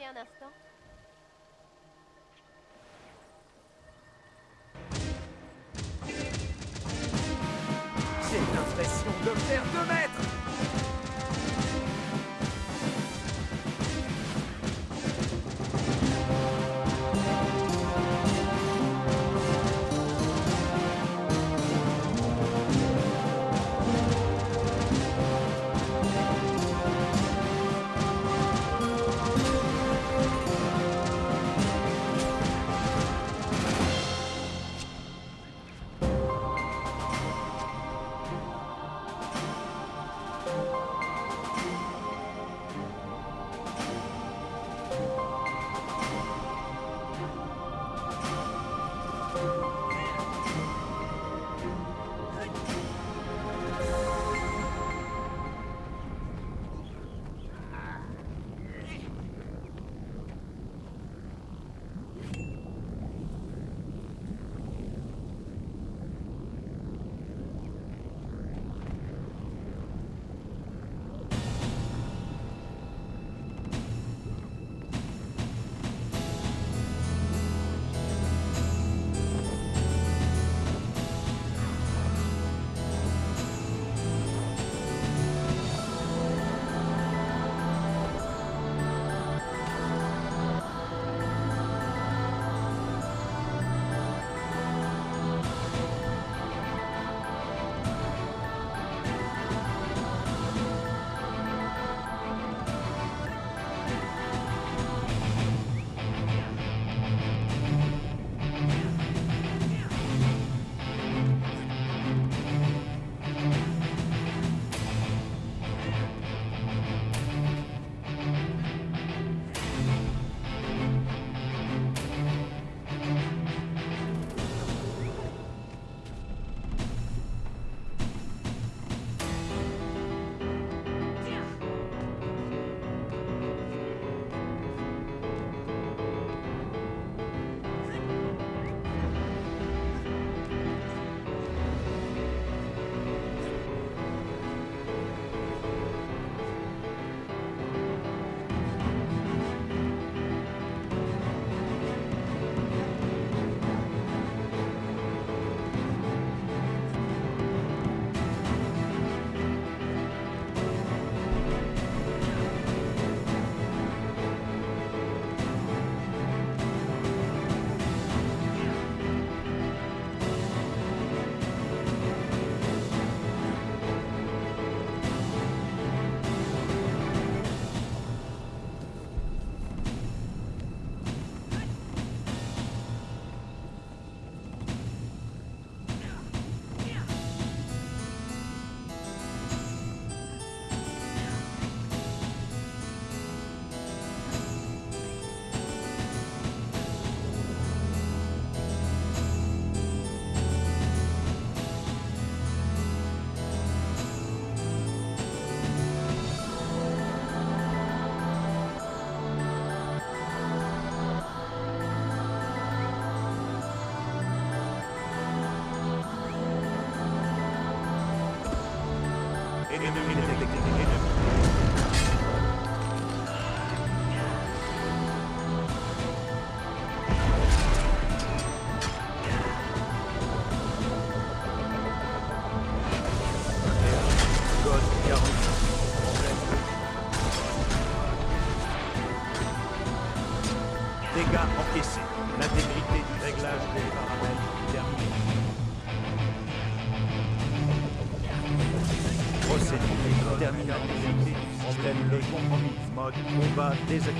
Un instant. J'ai l'impression de faire deux mètres Benedictine. Mud over desert